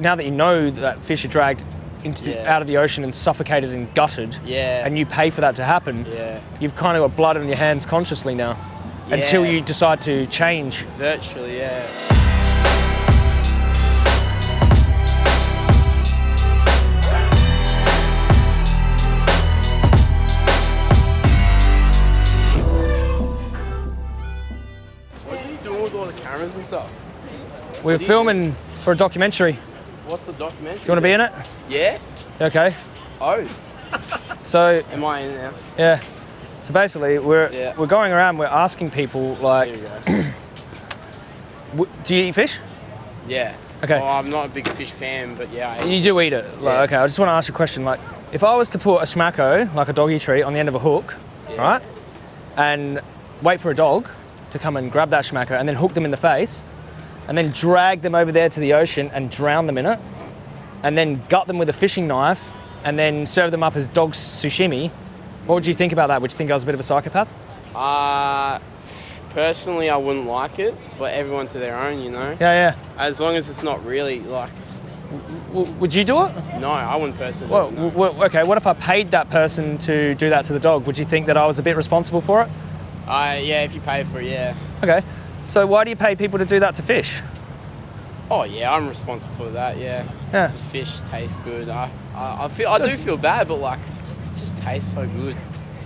now that you know that fish are dragged into Yeah. out of the ocean and suffocated and gutted, Yeah. and you pay for that to happen, Yeah. you've kind of got blood on your hands consciously now, yeah. until you decide to change. Virtually, yeah. What are you doing with all the cameras and stuff? We're filming for a documentary. What's the documentary? Do you want to be in it? Yeah? Okay. Oh, So am I in now? yeah. So basically, we're Yeah. we're going around. We're asking people like, Here we go. w- do you eat fish? Yeah. Okay. Well, I'm not a big fish fan, but yeah. I You do eat it. Like, Yeah. okay, I just want to ask you a question. Like, if I was to put a Schmacko, like a doggy treat, on the end of a hook, Yeah. right, and wait for a dog to come and grab that Schmacko and then hook them in the face, and then drag them over there to the ocean and drown them in it, and then gut them with a fishing knife, and then serve them up as dog sashimi, what would you think about that? Would you think I was a bit of a psychopath? Uh, personally, I wouldn't like it, but everyone to their own, you know. Yeah, yeah. As long as it's not really like, W- would you do it? no, I wouldn't personally. Well, no. okay. What if I paid that person to do that to the dog? Would you think that I was a bit responsible for it? Uh, yeah, if you pay for it, yeah. Okay. So why do you pay people to do that to fish? Oh yeah, I'm responsible for that. Yeah. Yeah. Just fish tastes good. I, I, I feel, I do feel bad, but like, it just tastes so good.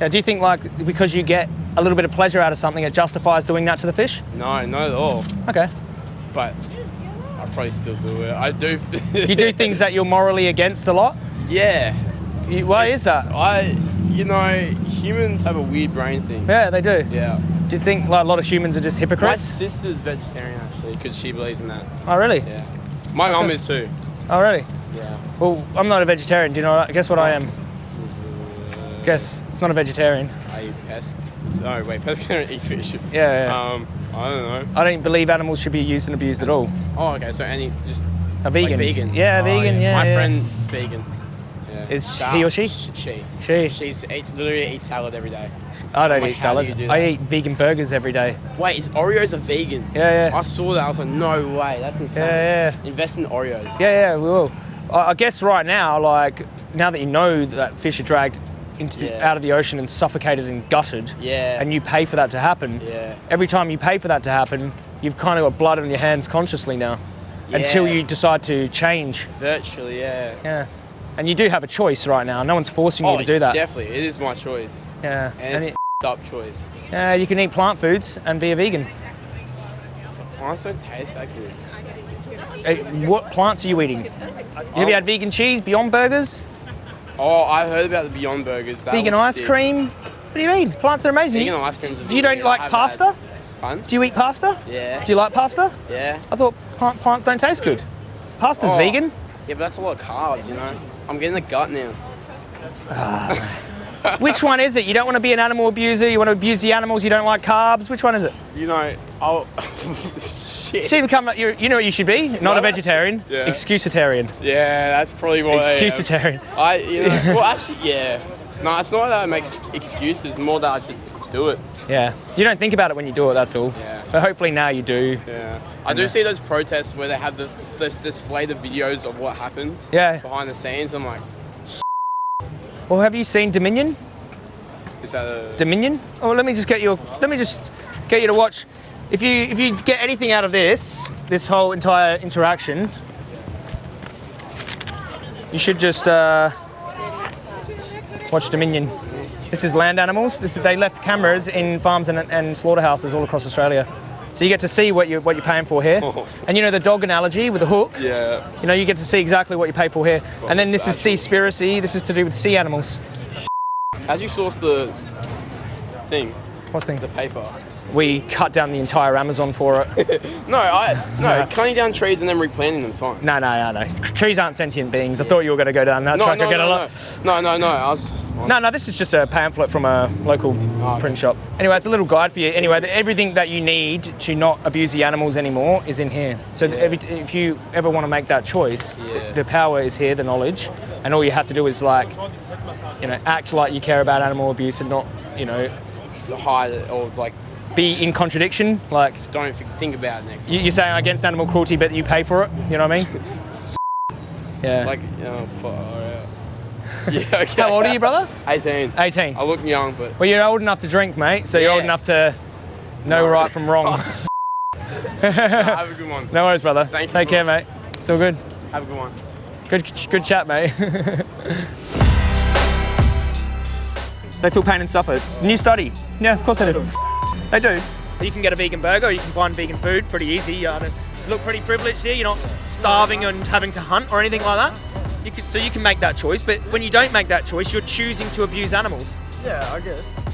Yeah, do you think like because you get a little bit of pleasure out of something, it justifies doing that to the fish? No, not at all. Okay. But I probably still do it. I do. You do things that you're morally against a lot. Yeah. You- Why is that? I, you know, humans have a weird brain thing. Yeah, they do. Yeah. Do you think like a lot of humans are just hypocrites? My sister's vegetarian actually, because she believes in that. Oh, really? Yeah. My mum is too. Oh, really? Yeah. Well, I'm not a vegetarian. Do you know? I guess what I am? Guess it's not a vegetarian. I eat pesc. No, wait, pescatarian eat fish. Yeah, yeah. Um, I don't know. I don't believe animals should be used and abused at all. Oh, okay. So any just A vegan. Like vegan. Yeah, Oh, vegan. Yeah. My yeah. friend vegan. Yeah. Is he or she? sh- She. She. She's eat, literally eats salad every day. I don't eat do salad. you do I eat vegan burgers every day. Wait, is Oreos a vegan? Yeah, yeah. I saw that. I was like, no way. That's insane. Yeah, yeah. Invest in Oreos. Yeah, yeah, we will. I I guess right now, like now that you know that fish are dragged into Yeah. out of the ocean and suffocated and gutted, Yeah. and you pay for that to happen. Yeah. Every time you pay for that to happen, you've kind of got blood on your hands consciously now, yeah. until you decide to change. Virtually, yeah. Yeah. And you do have a choice right now. No one's forcing you Oh, to do that. definitely. It is my choice. Yeah. And, And it's it- a up choice. yeah, you can eat plant foods and be a vegan. Plants don't taste that good. Eh, What plants are you eating? Have you had vegan cheese, Beyond Burgers, Oh, I heard about the Beyond Burgers. That vegan ice sick. cream? What do you mean? Plants are amazing. Vegan ice cream's Do you don't like I've pasta? Fun? Do you eat pasta? Yeah. Do you like pasta? Yeah. I thought plants don't taste good. Pasta's Oh. vegan. Yeah, but that's a lot of carbs, you know? I'm getting the gut now. Ah. Which one is it? You don't want to be an animal abuser. You want to abuse the animals. You don't like carbs. Which one is it? You know, I'll. Shit. See, become you're, you know what you should be. Not a vegetarian. yeah. Excusitarian. Yeah, that's probably what I. Excusitarian. I, you know, well, actually, yeah. No, it's not that I make excuses, more that I just do it. Yeah. You don't think about it when you do it. That's all. Yeah. But hopefully now you do. Yeah. I do see those protests where they have the, the display the videos of what happens Yeah. behind the scenes. I'm like, Well, have you seen Dominion? is that a. Dominion? Oh, let me just get you. Let me just get you to watch. If you if you get anything out of this, this whole entire interaction, you should just uh, watch Dominion. This is land animals. This is, they left cameras in farms and, and slaughterhouses all across Australia. So you get to see what you what you're paying for here. Oh. And you know the dog analogy with the hook. Yeah. You know you get to see exactly what you pay for here. Oh, and then this is Seaspiracy. This is to do with sea animals. How'd you source the thing, What's the the paper? We cut down the entire Amazon for it. No, I no No. cutting down trees and then replanting them fine. No, no, no, no. Trees aren't sentient beings. I thought you were going to go down that No, track no, again no, a no, lot. no, no, no. I was just. No, no, this is just a pamphlet from a local oh, okay. print shop. Anyway, it's a little guide for you. Anyway, everything that you need to not abuse the animals anymore is in here. So that every, if you ever want to make that choice, Yeah. the, the power is here, the knowledge, and all you have to do is like, you know, act like you care about animal abuse and not, you know, hide or like be in contradiction. Like don't think about it next. you, you're saying against animal cruelty, but you pay for it. You know what I mean? Yeah. Like, oh, out. Yeah, okay. How old are you, brother? 18. 18. I look young, but. Well, you're old enough to drink, mate. So you're old enough to know No. right from wrong. Have a good one. no worries, brother. Thank you Take care, very mate. It's all good. Have a good one. Good, good chat, mate. they feel pain and suffer. New study. Yeah, of course they do. They do. You can get a vegan burger, you can find vegan food pretty easy. You look pretty privileged here. You're not starving and having to hunt or anything like that. You so you can make that choice. But when you don't make that choice, you're choosing to abuse animals. Yeah, I guess.